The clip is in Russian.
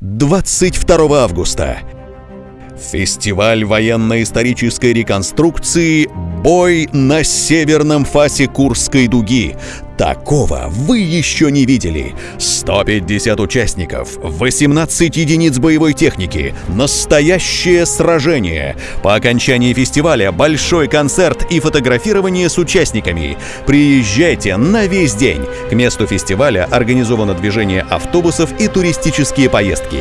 22 августа. Фестиваль военно-исторической реконструкции «Бой на северном фасе Курской дуги». Такого вы еще не видели. 150 участников, 18 единиц боевой техники, настоящее сражение. По окончании фестиваля большой концерт и фотографирование с участниками. Приезжайте на весь день. К месту фестиваля организовано движение автобусов и туристические поездки.